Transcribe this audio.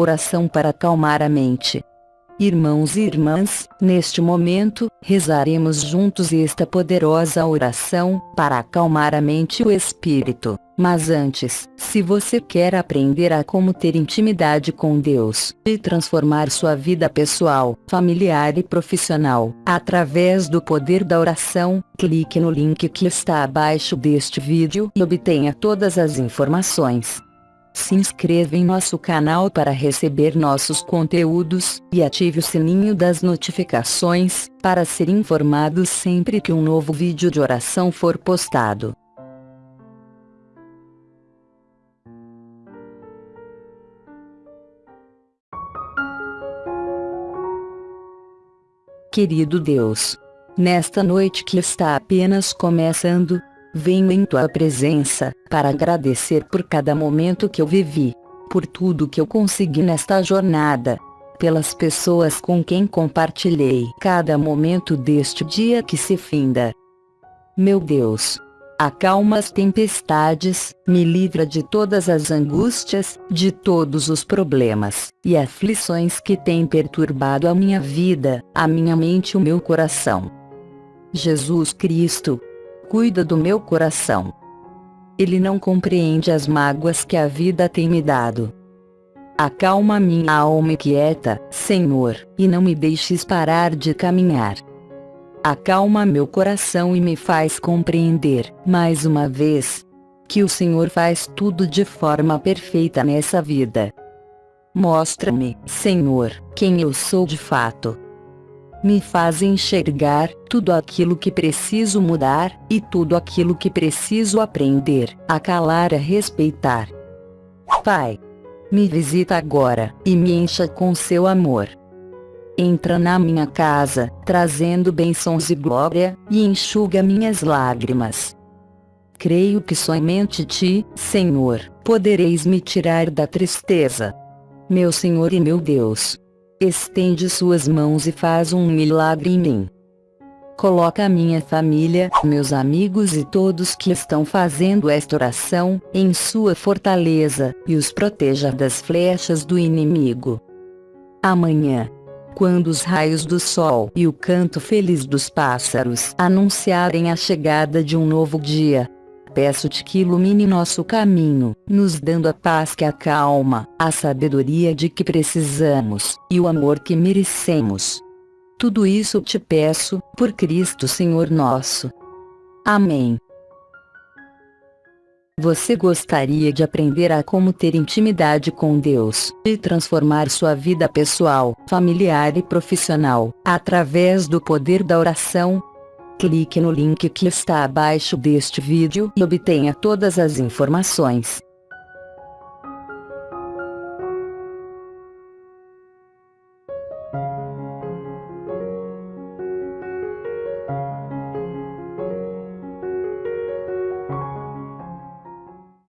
Oração para acalmar a mente. Irmãos e irmãs, neste momento, rezaremos juntos esta poderosa oração, para acalmar a mente e o espírito. Mas antes, se você quer aprender a como ter intimidade com Deus, e transformar sua vida pessoal, familiar e profissional, através do poder da oração, clique no link que está abaixo deste vídeo e obtenha todas as informações. Se inscreva em nosso canal para receber nossos conteúdos, e ative o sininho das notificações, para ser informado sempre que um novo vídeo de oração for postado. Querido Deus, nesta noite que está apenas começando, Venho em tua presença, para agradecer por cada momento que eu vivi, por tudo que eu consegui nesta jornada, pelas pessoas com quem compartilhei cada momento deste dia que se finda. Meu Deus, acalma as tempestades, me livra de todas as angústias, de todos os problemas e aflições que têm perturbado a minha vida, a minha mente e o meu coração. Jesus Cristo, cuida do meu coração. Ele não compreende as mágoas que a vida tem me dado. Acalma minha alma quieta, Senhor, e não me deixes parar de caminhar. Acalma meu coração e me faz compreender, mais uma vez, que o Senhor faz tudo de forma perfeita nessa vida. Mostra-me, Senhor, quem eu sou de fato me faz enxergar tudo aquilo que preciso mudar, e tudo aquilo que preciso aprender, a calar a respeitar. Pai, me visita agora, e me encha com seu amor. Entra na minha casa, trazendo bênçãos e glória, e enxuga minhas lágrimas. Creio que somente Ti, Senhor, podereis me tirar da tristeza. Meu Senhor e meu Deus, Estende suas mãos e faz um milagre em mim. Coloca minha família, meus amigos e todos que estão fazendo esta oração, em sua fortaleza, e os proteja das flechas do inimigo. Amanhã, quando os raios do sol e o canto feliz dos pássaros anunciarem a chegada de um novo dia, Peço-te que ilumine nosso caminho, nos dando a paz que acalma, a sabedoria de que precisamos, e o amor que merecemos. Tudo isso te peço, por Cristo Senhor nosso. Amém. Você gostaria de aprender a como ter intimidade com Deus e transformar sua vida pessoal, familiar e profissional, através do poder da oração? Clique no link que está abaixo deste vídeo e obtenha todas as informações.